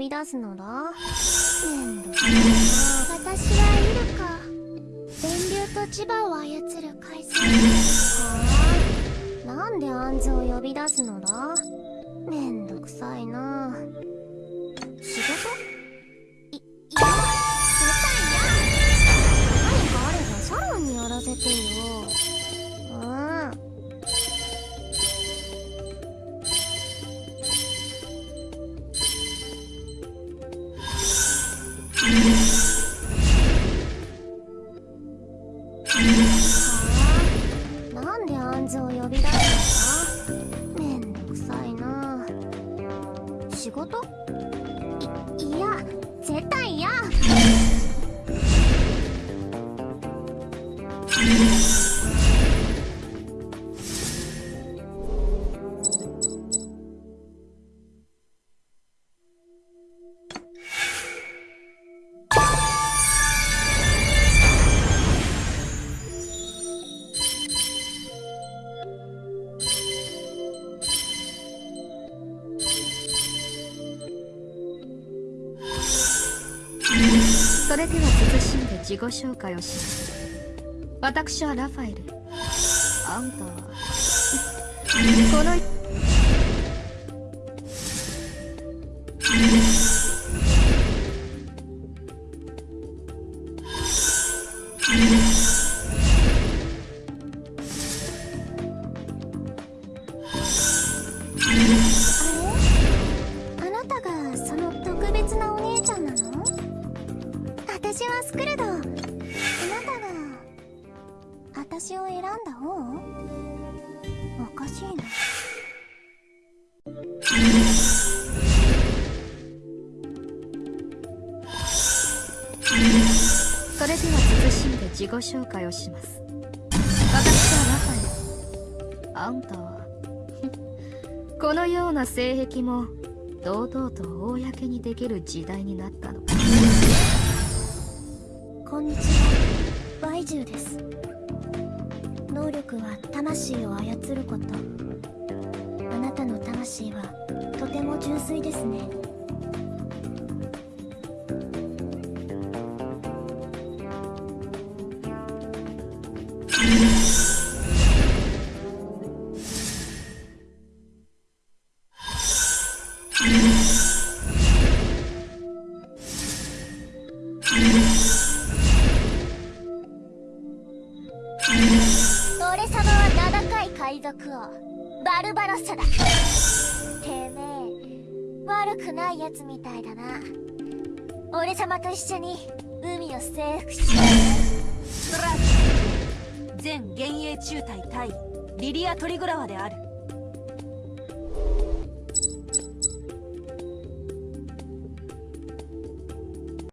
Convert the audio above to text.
び出すのだ？めんどくさ私はイルカ電流と磁場を操る海藻はあなんでアンズを呼び出すのだ？めんどくさいな。なんで暗示を呼び出すの？だめんどくさいな。仕事？いいや絶対嫌。それでは慎んで自己紹介をします。私はラファエル。あんた。はこのスクルドあなたが私を選んだ方おかしいなそれでは慎んで自己紹介をします。私はラファエルあんたは。このような性癖も堂々と公にできる時代になったのこんにちは。バイジュウです。能力は魂を操ること。あなたの魂はとても純粋ですね。俺様は名高い海賊王バルバロッサだ。てめえ悪くないやつみたいだな。俺様と一緒に海を征服しよストラック全幻影中隊対リリア・トリグラワである。